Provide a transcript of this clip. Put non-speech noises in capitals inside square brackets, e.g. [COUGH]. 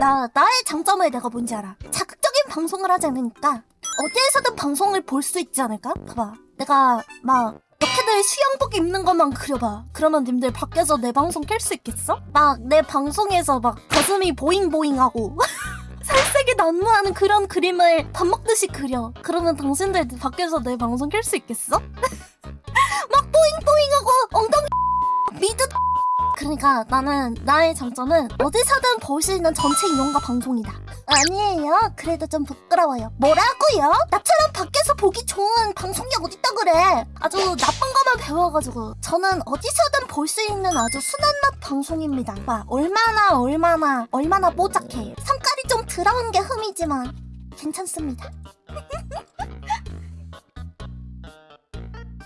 나 나의 장점을 내가 뭔지 알아. 자극적인 방송을 하지 않으니까 어디에서든 방송을 볼 수 있지 않을까? 봐봐. 내가 막 너희들 수영복 입는 것만 그려봐. 그러면 님들 밖에서 내 방송 켤수 있겠어? 막 내 방송에서 막 가슴이 보잉보잉하고 [LAUGHS] 살색이 난무하는 그런 그림을 밥 먹듯이 그려. 그러면 당신들 밖에서 내 방송 켤수 있겠어? [LAUGHS] 그러니까 나는 나의 장점은 어디서든 볼 수 있는 전체 이용가 방송이다. 아니에요. 그래도 좀 부끄러워요. 뭐라고요? 나처럼 밖에서 보기 좋은 방송이 어딨다 그래. 아주 나쁜 것만 배워가지고 저는 어디서든 볼 수 있는 아주 순한 맛 방송입니다. 봐, 얼마나 얼마나 얼마나 뽀짝해. 성깔이 좀 들어온 게 흠이지만 괜찮습니다. [LAUGHS]